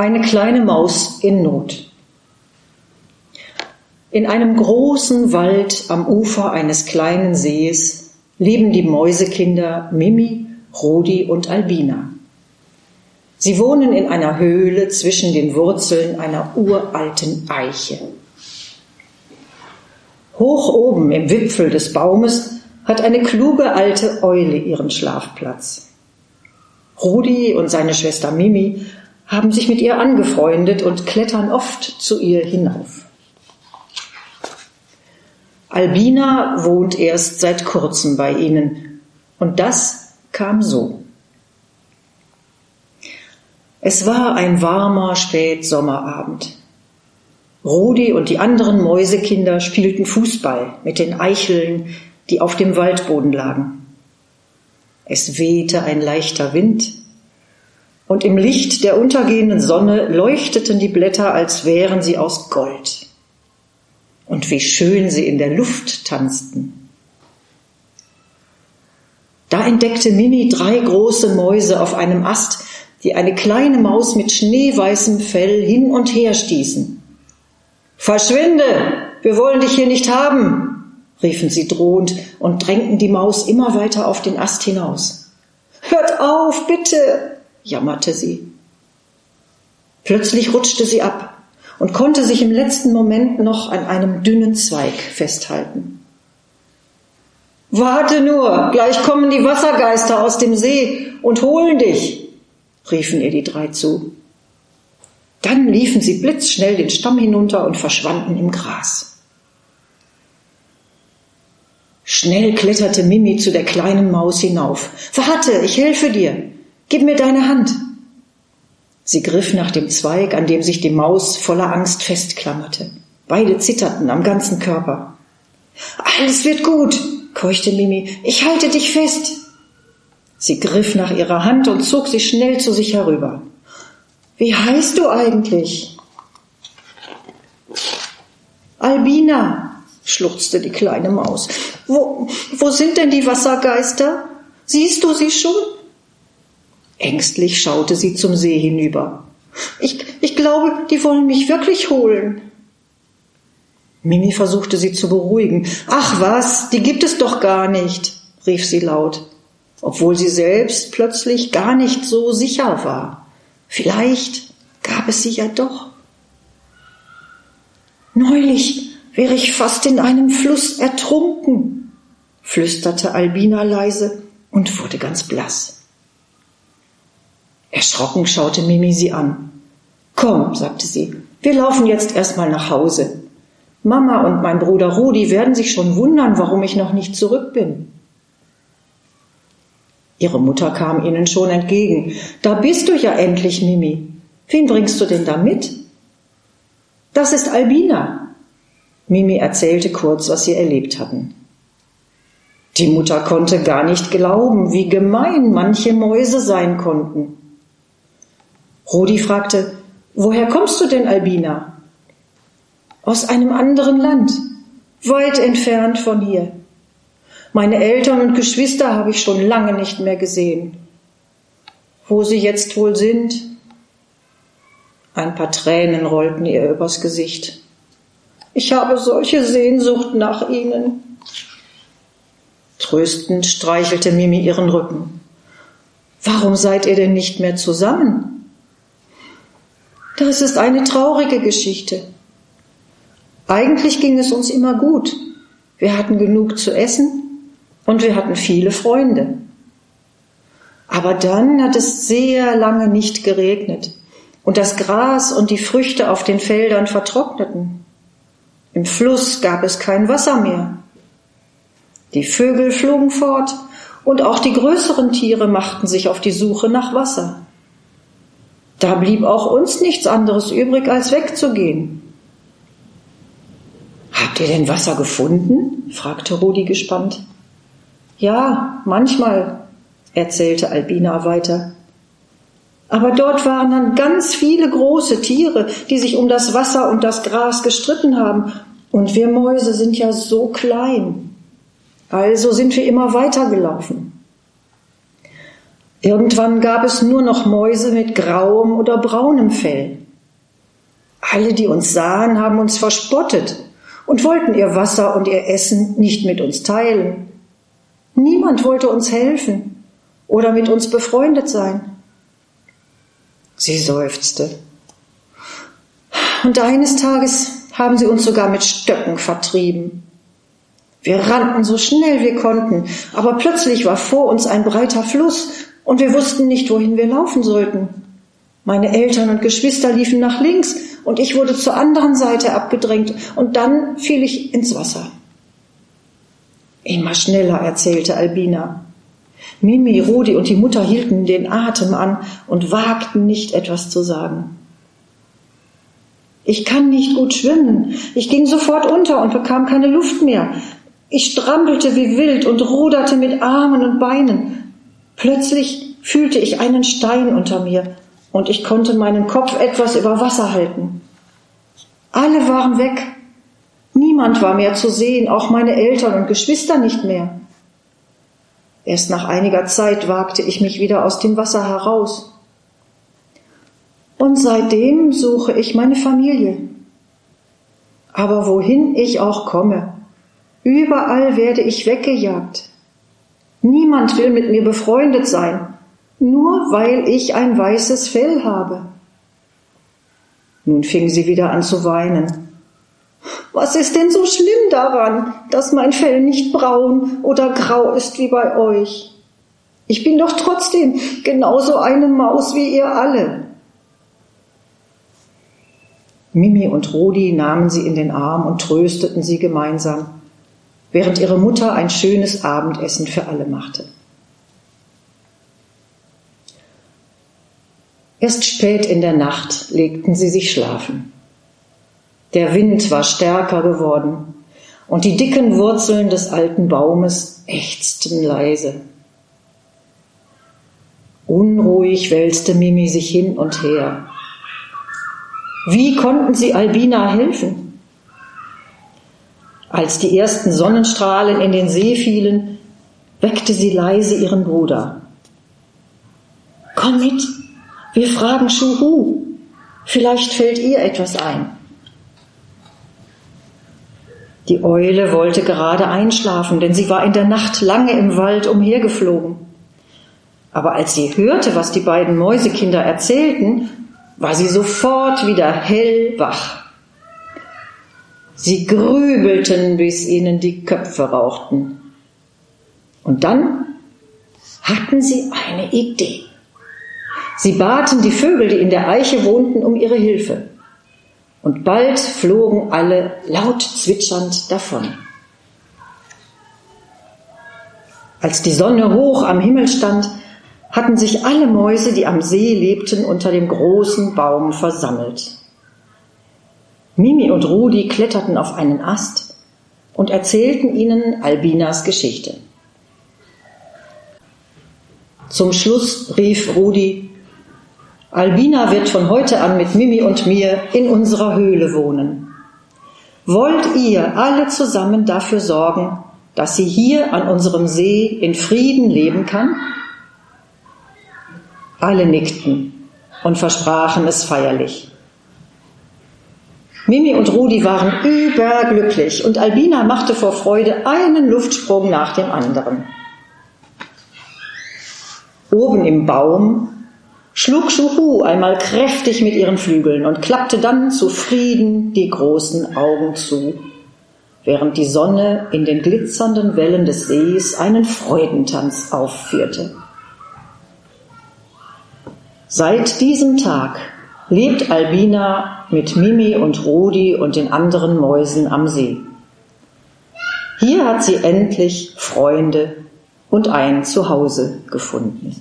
Eine kleine Maus in Not. In einem großen Wald am Ufer eines kleinen Sees leben die Mäusekinder Mimi, Rudi und Albina. Sie wohnen in einer Höhle zwischen den Wurzeln einer uralten Eiche. Hoch oben im Wipfel des Baumes hat eine kluge alte Eule ihren Schlafplatz. Rudi und seine Schwester Mimi haben sich mit ihr angefreundet und klettern oft zu ihr hinauf. Albina wohnt erst seit kurzem bei ihnen und das kam so. Es war ein warmer Spätsommerabend. Rudi und die anderen Mäusekinder spielten Fußball mit den Eicheln, die auf dem Waldboden lagen. Es wehte ein leichter Wind und im Licht der untergehenden Sonne leuchteten die Blätter, als wären sie aus Gold. Und wie schön sie in der Luft tanzten. Da entdeckte Mimi drei große Mäuse auf einem Ast, die eine kleine Maus mit schneeweißem Fell hin und her stießen. Verschwinde, wir wollen dich hier nicht haben, riefen sie drohend und drängten die Maus immer weiter auf den Ast hinaus. Hört auf, bitte, jammerte sie. Plötzlich rutschte sie ab und konnte sich im letzten Moment noch an einem dünnen Zweig festhalten. Warte nur, gleich kommen die Wassergeister aus dem See und holen dich, riefen ihr die drei zu. Dann liefen sie blitzschnell den Stamm hinunter und verschwanden im Gras. Schnell kletterte Mimi zu der kleinen Maus hinauf. Warte, ich helfe dir. Gib mir deine Hand. Sie griff nach dem Zweig, an dem sich die Maus voller Angst festklammerte. Beide zitterten am ganzen Körper. Alles wird gut, keuchte Mimi. Ich halte dich fest. Sie griff nach ihrer Hand und zog sie schnell zu sich herüber. Wie heißt du eigentlich? Albina, schluchzte die kleine Maus. Wo, wo sind denn die Wassergeister? Siehst du sie schon? Ängstlich schaute sie zum See hinüber. Ich, ich glaube, die wollen mich wirklich holen. Mimi versuchte sie zu beruhigen. Ach was, die gibt es doch gar nicht, rief sie laut, obwohl sie selbst plötzlich gar nicht so sicher war. Vielleicht gab es sie ja doch. Neulich wäre ich fast in einem Fluss ertrunken, flüsterte Albina leise und wurde ganz blass. Erschrocken schaute Mimi sie an. Komm, sagte sie, wir laufen jetzt erstmal nach Hause. Mama und mein Bruder Rudi werden sich schon wundern, warum ich noch nicht zurück bin. Ihre Mutter kam ihnen schon entgegen. Da bist du ja endlich, Mimi. Wen bringst du denn da mit? Das ist Albina. Mimi erzählte kurz, was sie erlebt hatten. Die Mutter konnte gar nicht glauben, wie gemein manche Mäuse sein konnten. Rudi fragte, woher kommst du denn, Albina? Aus einem anderen Land, weit entfernt von hier. Meine Eltern und Geschwister habe ich schon lange nicht mehr gesehen. Wo sie jetzt wohl sind? Ein paar Tränen rollten ihr übers Gesicht. Ich habe solche Sehnsucht nach ihnen. Tröstend streichelte Mimi ihren Rücken. Warum seid ihr denn nicht mehr zusammen? Das ist eine traurige Geschichte. Eigentlich ging es uns immer gut. Wir hatten genug zu essen und wir hatten viele Freunde. Aber dann hat es sehr lange nicht geregnet und das Gras und die Früchte auf den Feldern vertrockneten. Im Fluss gab es kein Wasser mehr. Die Vögel flogen fort und auch die größeren Tiere machten sich auf die Suche nach Wasser. Da blieb auch uns nichts anderes übrig, als wegzugehen. Habt ihr denn Wasser gefunden? fragte Rudi gespannt. Ja, manchmal, erzählte Albina weiter. Aber dort waren dann ganz viele große Tiere, die sich um das Wasser und das Gras gestritten haben. Und wir Mäuse sind ja so klein. Also sind wir immer weitergelaufen. Irgendwann gab es nur noch Mäuse mit grauem oder braunem Fell. Alle, die uns sahen, haben uns verspottet und wollten ihr Wasser und ihr Essen nicht mit uns teilen. Niemand wollte uns helfen oder mit uns befreundet sein. Sie seufzte. Und eines Tages haben sie uns sogar mit Stöcken vertrieben. Wir rannten so schnell wir konnten, aber plötzlich war vor uns ein breiter Fluss und wir wussten nicht, wohin wir laufen sollten. Meine Eltern und Geschwister liefen nach links und ich wurde zur anderen Seite abgedrängt und dann fiel ich ins Wasser. Immer schneller, erzählte Albina. Mimi, Rudi und die Mutter hielten den Atem an und wagten nicht etwas zu sagen. Ich kann nicht gut schwimmen. Ich ging sofort unter und bekam keine Luft mehr. Ich strampelte wie wild und ruderte mit Armen und Beinen. Plötzlich fühlte ich einen Stein unter mir und ich konnte meinen Kopf etwas über Wasser halten. Alle waren weg. Niemand war mehr zu sehen, auch meine Eltern und Geschwister nicht mehr. Erst nach einiger Zeit wagte ich mich wieder aus dem Wasser heraus. Und seitdem suche ich meine Familie. Aber wohin ich auch komme, Überall werde ich weggejagt. Niemand will mit mir befreundet sein, nur weil ich ein weißes Fell habe. Nun fing sie wieder an zu weinen. Was ist denn so schlimm daran, dass mein Fell nicht braun oder grau ist wie bei euch? Ich bin doch trotzdem genauso eine Maus wie ihr alle. Mimi und Rudi nahmen sie in den Arm und trösteten sie gemeinsam während ihre Mutter ein schönes Abendessen für alle machte. Erst spät in der Nacht legten sie sich schlafen. Der Wind war stärker geworden und die dicken Wurzeln des alten Baumes ächzten leise. Unruhig wälzte Mimi sich hin und her. Wie konnten sie Albina helfen? Als die ersten Sonnenstrahlen in den See fielen, weckte sie leise ihren Bruder. Komm mit, wir fragen Schuhu. Vielleicht fällt ihr etwas ein. Die Eule wollte gerade einschlafen, denn sie war in der Nacht lange im Wald umhergeflogen. Aber als sie hörte, was die beiden Mäusekinder erzählten, war sie sofort wieder hellwach. Sie grübelten, bis ihnen die Köpfe rauchten. Und dann hatten sie eine Idee. Sie baten die Vögel, die in der Eiche wohnten, um ihre Hilfe. Und bald flogen alle laut zwitschernd davon. Als die Sonne hoch am Himmel stand, hatten sich alle Mäuse, die am See lebten, unter dem großen Baum versammelt. Mimi und Rudi kletterten auf einen Ast und erzählten ihnen Albinas Geschichte. Zum Schluss rief Rudi, Albina wird von heute an mit Mimi und mir in unserer Höhle wohnen. Wollt ihr alle zusammen dafür sorgen, dass sie hier an unserem See in Frieden leben kann? Alle nickten und versprachen es feierlich. Mimi und Rudi waren überglücklich und Albina machte vor Freude einen Luftsprung nach dem anderen. Oben im Baum schlug Schuhu einmal kräftig mit ihren Flügeln und klappte dann zufrieden die großen Augen zu, während die Sonne in den glitzernden Wellen des Sees einen Freudentanz aufführte. Seit diesem Tag lebt Albina mit Mimi und Rudi und den anderen Mäusen am See. Hier hat sie endlich Freunde und ein Zuhause gefunden.